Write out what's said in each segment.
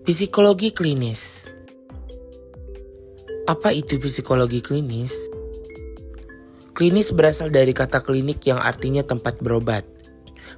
Psikologi klinis Apa itu psikologi klinis? Klinis berasal dari kata klinik yang artinya tempat berobat.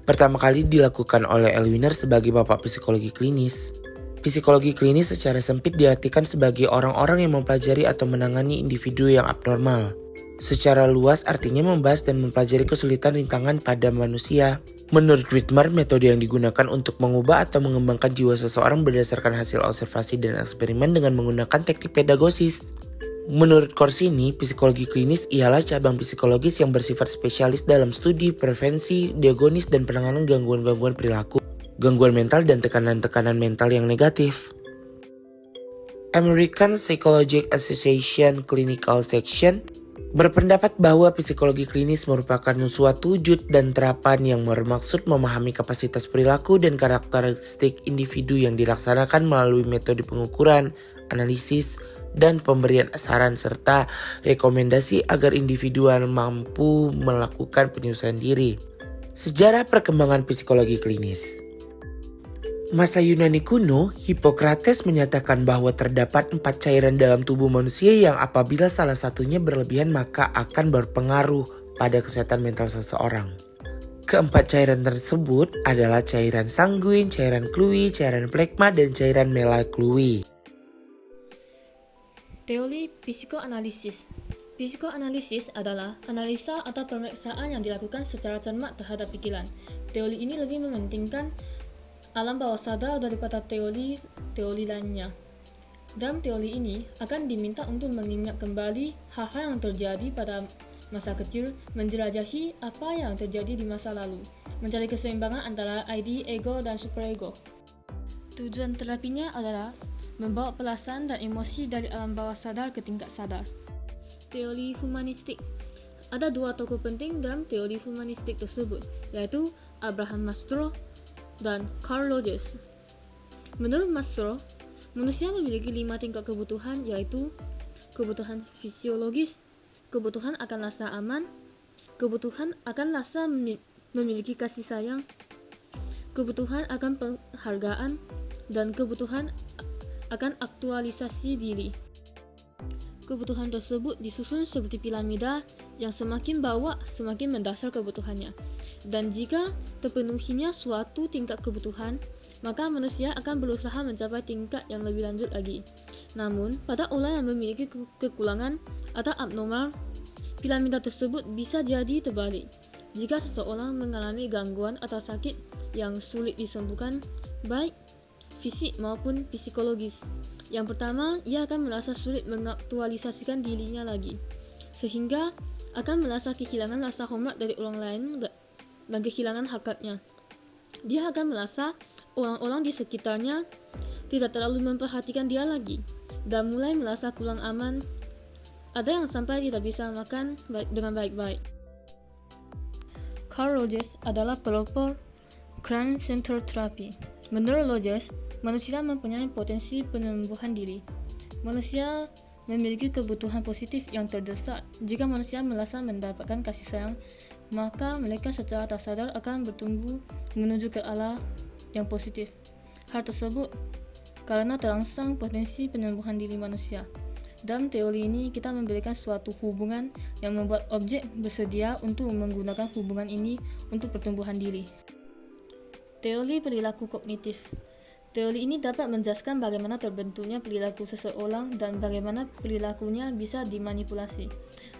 Pertama kali dilakukan oleh Elwiner sebagai bapak psikologi klinis. Psikologi klinis secara sempit diartikan sebagai orang-orang yang mempelajari atau menangani individu yang abnormal. Secara luas artinya membahas dan mempelajari kesulitan rintangan pada manusia. Menurut Whitmer, metode yang digunakan untuk mengubah atau mengembangkan jiwa seseorang berdasarkan hasil observasi dan eksperimen dengan menggunakan teknik pedagosis. Menurut Corsini, psikologi klinis ialah cabang psikologis yang bersifat spesialis dalam studi, prevensi, diagonis, dan penanganan gangguan-gangguan perilaku, gangguan mental, dan tekanan-tekanan mental yang negatif. American Psychological Association Clinical Section berpendapat bahwa psikologi klinis merupakan suatu wujud dan terapan yang bermaksud memahami kapasitas perilaku dan karakteristik individu yang dilaksanakan melalui metode pengukuran, analisis, dan pemberian saran serta rekomendasi agar individual mampu melakukan penyelesaian diri. Sejarah perkembangan psikologi klinis Masa Yunani kuno, Hippocrates menyatakan bahwa terdapat empat cairan dalam tubuh manusia yang apabila salah satunya berlebihan maka akan berpengaruh pada kesehatan mental seseorang. Keempat cairan tersebut adalah cairan sanguin, cairan klui, cairan plekma, dan cairan melaklui. Teori psikoanalisis Psikoanalisis adalah analisa atau pemeriksaan yang dilakukan secara cermat terhadap pikiran. Teori ini lebih mementingkan alam bawah sadar daripada teori-teori lainnya. Dalam teori ini akan diminta untuk mengingat kembali hal-hal yang terjadi pada masa kecil, menjelajahi apa yang terjadi di masa lalu, mencari keseimbangan antara ID, ego, dan superego. Tujuan terapinya adalah membawa perasaan dan emosi dari alam bawah sadar ke tingkat sadar. Teori humanistik Ada dua tokoh penting dalam teori humanistik tersebut, yaitu Abraham Maslow dan Carl Rogers. Menurut Maslow, manusia memiliki lima tingkat kebutuhan yaitu kebutuhan fisiologis, kebutuhan akan rasa aman, kebutuhan akan rasa memiliki kasih sayang, kebutuhan akan penghargaan, dan kebutuhan akan aktualisasi diri. Kebutuhan tersebut disusun seperti piramida yang semakin bawah semakin mendasar kebutuhannya. Dan jika terpenuhinya suatu tingkat kebutuhan, maka manusia akan berusaha mencapai tingkat yang lebih lanjut lagi. Namun, pada orang yang memiliki kekurangan atau abnormal, piramida tersebut bisa jadi terbalik. Jika seseorang mengalami gangguan atau sakit yang sulit disembuhkan, baik fisik maupun psikologis, yang pertama, ia akan merasa sulit mengaktualisasikan dirinya lagi, sehingga akan merasa kehilangan rasa hormat dari orang lain dan kehilangan harkatnya. Dia akan merasa orang-orang di sekitarnya tidak terlalu memperhatikan dia lagi, dan mulai merasa kurang aman. Ada yang sampai tidak bisa makan dengan baik-baik. Carl Rogers adalah pelopor Crown Center Therapy. Menurut Rogers, Manusia mempunyai potensi penyembuhan diri. Manusia memiliki kebutuhan positif yang terdesak. Jika manusia merasa mendapatkan kasih sayang, maka mereka secara tak sadar akan bertumbuh menuju ke arah yang positif. Hal tersebut karena terangsang potensi penyembuhan diri manusia. Dalam teori ini, kita memberikan suatu hubungan yang membuat objek bersedia untuk menggunakan hubungan ini untuk pertumbuhan diri. Teori perilaku kognitif Teori ini dapat menjelaskan bagaimana terbentuknya perilaku seseorang dan bagaimana perilakunya bisa dimanipulasi.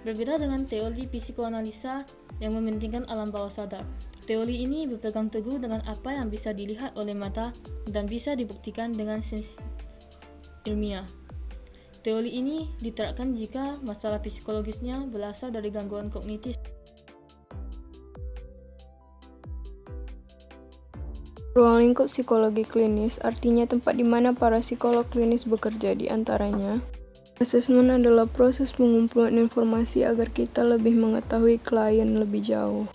Berbeda dengan teori psikoanalisa yang mementingkan alam bawah sadar. Teori ini berpegang teguh dengan apa yang bisa dilihat oleh mata dan bisa dibuktikan dengan sains ilmiah. Teori ini diterapkan jika masalah psikologisnya berasal dari gangguan kognitif. Ruang lingkup psikologi klinis artinya tempat di mana para psikolog klinis bekerja di antaranya. Asesmen adalah proses pengumpulan informasi agar kita lebih mengetahui klien lebih jauh.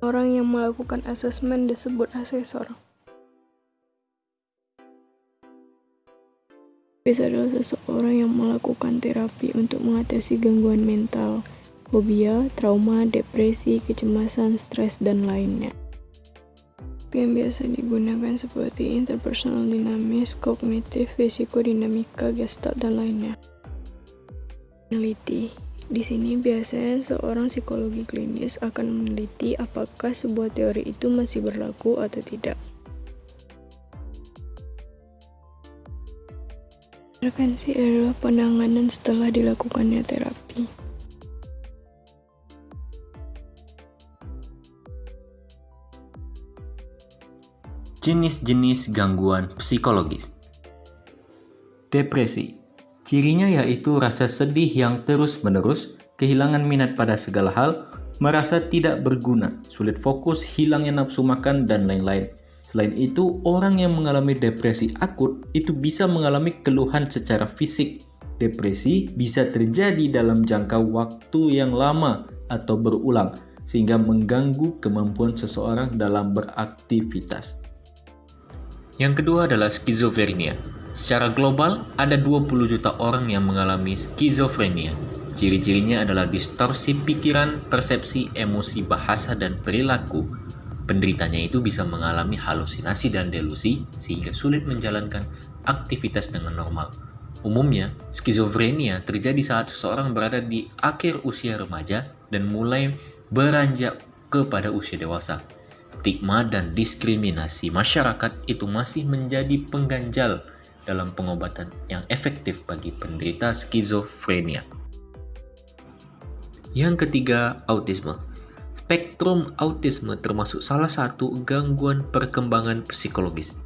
Orang yang melakukan asesmen disebut asesor. Bisa adalah seseorang yang melakukan terapi untuk mengatasi gangguan mental, fobia, trauma, depresi, kecemasan, stres, dan lainnya. yang biasa digunakan seperti interpersonal dinamis, kognitif, dinamika, gestalt, dan lainnya. Meneliti Di sini biasanya seorang psikologi klinis akan meneliti apakah sebuah teori itu masih berlaku atau tidak. Intervensi adalah penanganan setelah dilakukannya terapi. Jenis-jenis gangguan psikologis Depresi Cirinya yaitu rasa sedih yang terus-menerus, kehilangan minat pada segala hal, merasa tidak berguna, sulit fokus, hilangnya nafsu makan, dan lain-lain. Selain itu, orang yang mengalami depresi akut itu bisa mengalami keluhan secara fisik. Depresi bisa terjadi dalam jangka waktu yang lama atau berulang, sehingga mengganggu kemampuan seseorang dalam beraktivitas. Yang kedua adalah skizofrenia. Secara global, ada 20 juta orang yang mengalami skizofrenia. Ciri-cirinya adalah distorsi pikiran, persepsi, emosi, bahasa, dan perilaku. Penderitanya itu bisa mengalami halusinasi dan delusi sehingga sulit menjalankan aktivitas dengan normal. Umumnya, skizofrenia terjadi saat seseorang berada di akhir usia remaja dan mulai beranjak kepada usia dewasa stigma dan diskriminasi masyarakat itu masih menjadi pengganjal dalam pengobatan yang efektif bagi penderita skizofrenia. Yang ketiga, autisme. Spektrum autisme termasuk salah satu gangguan perkembangan psikologis.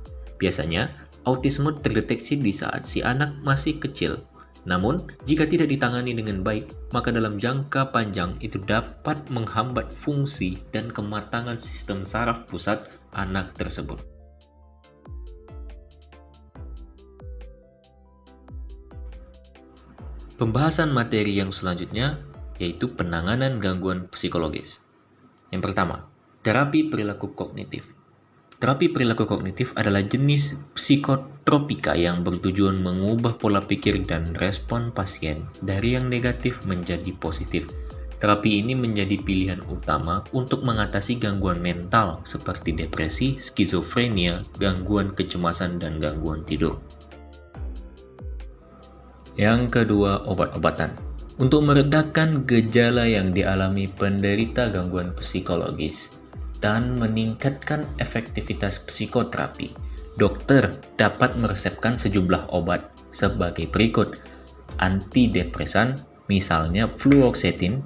Biasanya, autisme terdeteksi di saat si anak masih kecil namun, jika tidak ditangani dengan baik, maka dalam jangka panjang itu dapat menghambat fungsi dan kematangan sistem saraf pusat anak tersebut. Pembahasan materi yang selanjutnya yaitu penanganan gangguan psikologis. Yang pertama, terapi perilaku kognitif. Terapi perilaku kognitif adalah jenis psikotropika yang bertujuan mengubah pola pikir dan respon pasien dari yang negatif menjadi positif. Terapi ini menjadi pilihan utama untuk mengatasi gangguan mental seperti depresi, skizofrenia, gangguan kecemasan, dan gangguan tidur. Yang kedua, obat-obatan. Untuk meredakan gejala yang dialami penderita gangguan psikologis, dan meningkatkan efektivitas psikoterapi. Dokter dapat meresepkan sejumlah obat sebagai berikut. Antidepresan, misalnya fluoxetine,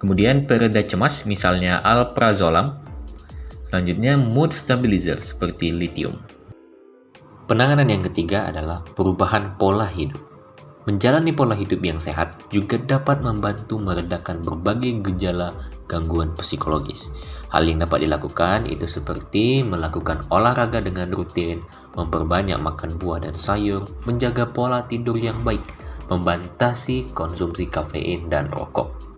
kemudian pereda cemas, misalnya alprazolam, selanjutnya mood stabilizer seperti lithium. Penanganan yang ketiga adalah perubahan pola hidup. Menjalani pola hidup yang sehat juga dapat membantu meredakan berbagai gejala gangguan psikologis. Hal yang dapat dilakukan itu seperti melakukan olahraga dengan rutin, memperbanyak makan buah dan sayur, menjaga pola tidur yang baik, membatasi konsumsi kafein dan rokok.